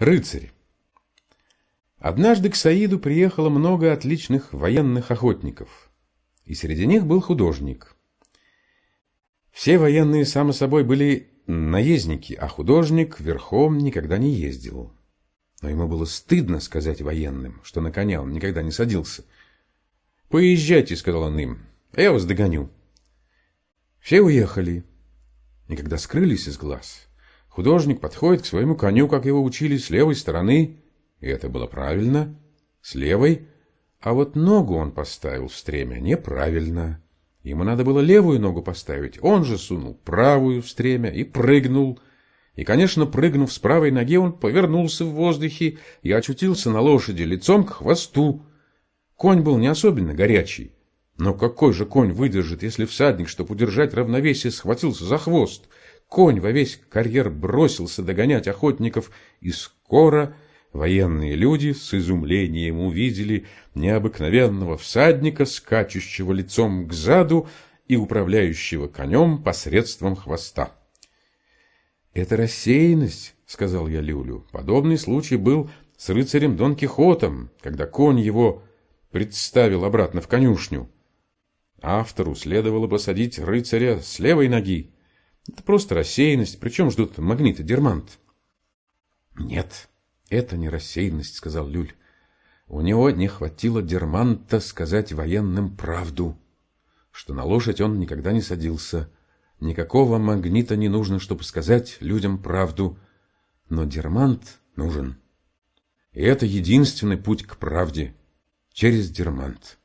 Рыцарь. Однажды к Саиду приехало много отличных военных охотников, и среди них был художник. Все военные, само собой, были наездники, а художник верхом никогда не ездил. Но ему было стыдно сказать военным, что на коня он никогда не садился. «Поезжайте», — сказал он им, — «а я вас догоню». Все уехали, и когда скрылись из глаз, Художник подходит к своему коню, как его учили, с левой стороны, и это было правильно, с левой, а вот ногу он поставил в стремя неправильно. Ему надо было левую ногу поставить, он же сунул правую в стремя и прыгнул. И, конечно, прыгнув с правой ноги, он повернулся в воздухе и очутился на лошади лицом к хвосту. Конь был не особенно горячий, но какой же конь выдержит, если всадник, чтобы удержать равновесие, схватился за хвост — Конь во весь карьер бросился догонять охотников, и скоро военные люди с изумлением увидели необыкновенного всадника, скачущего лицом к заду и управляющего конем посредством хвоста. «Это рассеянность», — сказал я Люлю. «Подобный случай был с рыцарем Дон Кихотом, когда конь его представил обратно в конюшню. Автору следовало посадить рыцаря с левой ноги, это просто рассеянность, причем ждут магнита Дермант. Нет, это не рассеянность, сказал Люль. У него не хватило Дерманта сказать военным правду, что на лошадь он никогда не садился. Никакого магнита не нужно, чтобы сказать людям правду, но Дермант нужен. И это единственный путь к правде через Дермант.